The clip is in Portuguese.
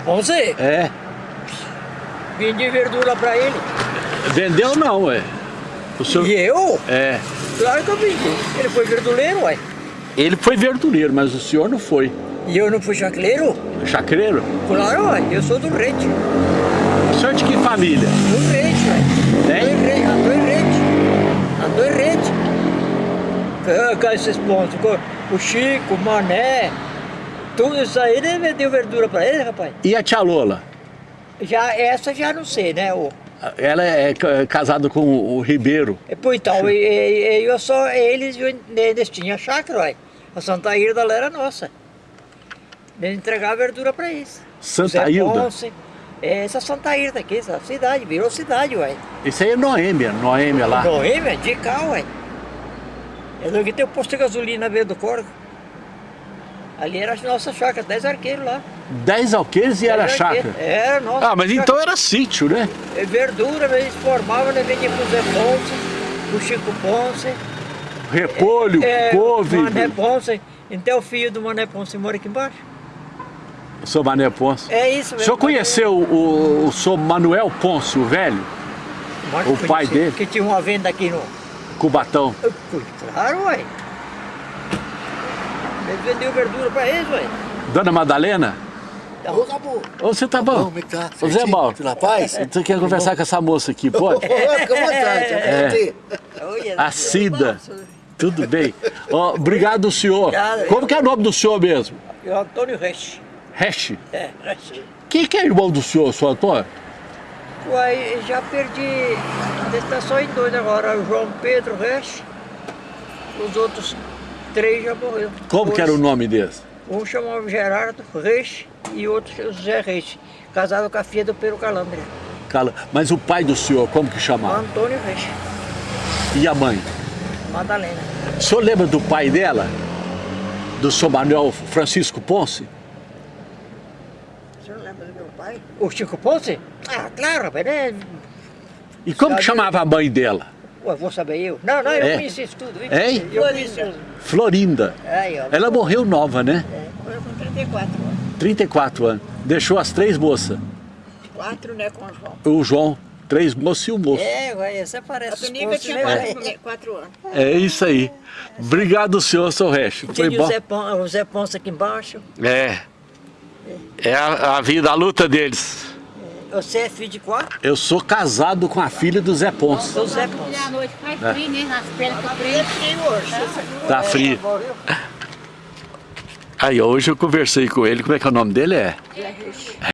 Ponce, É. vendi verdura pra ele. Vendeu não, ué. O senhor... E eu? É. Claro que eu vendi. Ele foi verduleiro, ué. Ele foi verdureiro, mas o senhor não foi. E eu não fui chacleiro? Chacreiro? Claro, ué. Eu sou do Rede. O senhor de que família? Do Rede, ué. Tem? Andou em Rede. Andou em. Ah, Com esses pontos. O Chico, o Mané. Tudo isso aí, ele vendeu verdura pra ele, rapaz. E a tia Lola? Já, essa já não sei, né? O, Ela é ca- casada com o Ribeiro. E, Pô, então, e, e- eu só, eles, eles tinham chácara, ué. A Santa Hilda lá era nossa. Eles entregavam verdura pra eles. Santa Hilda? Ponce, é, essa Santa Hilda aqui, essa cidade, virou cidade, ué. Isso aí é Noêmia, Noêmia lá. Noêmia, de cá, ué. Eu lembro que tem o posto de gasolina na beira do córrego. Ali era a nossa chácara, 10 arqueiros lá. 10 alqueires e era 10 arqueiros. chácara. Era nossa. Ah, mas chácara. então era sítio, né? E Verdura, eles formavam, né, vendia pro Zé Ponce, pro Chico Ponce. Repolho, É, couve. Mané Ponce. Então o filho do Mané Ponce mora aqui embaixo. O senhor Mané Ponce. É isso O mesmo. senhor conheceu o, o senhor Manuel Ponce, o velho? Mas o pai dele? Que tinha uma venda aqui no... Cubatão. Claro, ué. Vendeu verdura pra eles, ué. Dona Madalena? Então, Ô, Gabu. Ô, você tá bom? Como é que tá? Ô, Zé? Mauro. Na paz? Você quer conversar com essa moça aqui, pode? Fica à vontade, É. A Cida. Tudo bem. Ó, obrigado, senhor. Obrigado. Como que é o nome do senhor mesmo? E o Antônio Resch. Resch. É, Resch. Quem que é irmão do senhor, senhor Antônio? Uai, já perdi... Ele tá só em dois agora. O João Pedro Resch. Os outros três já morreram. Como que era o Dois. nome desse? Um chamava Gerardo Reis e outro José Reis, casado com a filha do Pedro Calandria, Cala. Mas o pai do senhor, como que chamava? Antônio Reis, E a mãe? Madalena. O senhor lembra do pai dela? Do senhor Manuel Francisco Ponce? O senhor lembra do meu pai? O Chico Ponce? Ah, claro, rapaz, né? E como que Sabe- chamava a mãe dela? Ué, vou saber eu. Não, não, eu É. conheci isso tudo. viu? Hein? Eu conheci os... Florinda. Aí, ó. Ela morreu nova, né? É, morreu com 34 anos. 34 anos. Deixou as três moças. Quatro, né, com o João. O João, três moços e o moço. É, ué, você parece A Ponce, tinha né, quatro, anos. É isso aí. Obrigado, senhor, seu resto. Foi Tinha o bom. O Zé Ponce aqui embaixo. É. É a, a vida, a luta deles. Você é filho de quatro? Eu sou casado com a filha do Zé Ponce. Do Zé Ponce. à noite faz frio, né? Nas pernas do frio. Tá frio. Aí, hoje eu conversei com ele. Como é que é o nome dele? É?